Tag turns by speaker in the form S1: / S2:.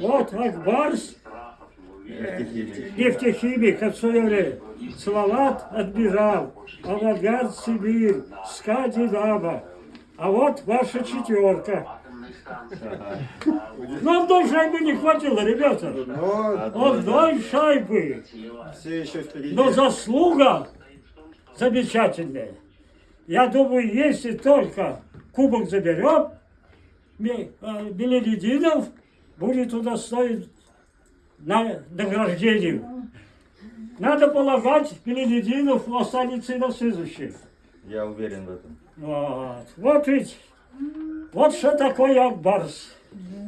S1: Вот Акбарс,
S2: Нефтехимик.
S1: от свое время. Салават отбежал, Авангард Сибирь, СКА Динамо. А вот ваша четверка. Ну, одной шайбы не хватило, ребята.
S2: Но
S1: Одной шайбы. Но заслуга замечательная. Я думаю, если только кубок заберем, Ме- э, Белелединов будет удостоен на награждению. Надо полагать, Белелединов останется и на следующий.
S2: Я уверен в этом.
S1: Вот, вот ведь, вот что такое Акбарс.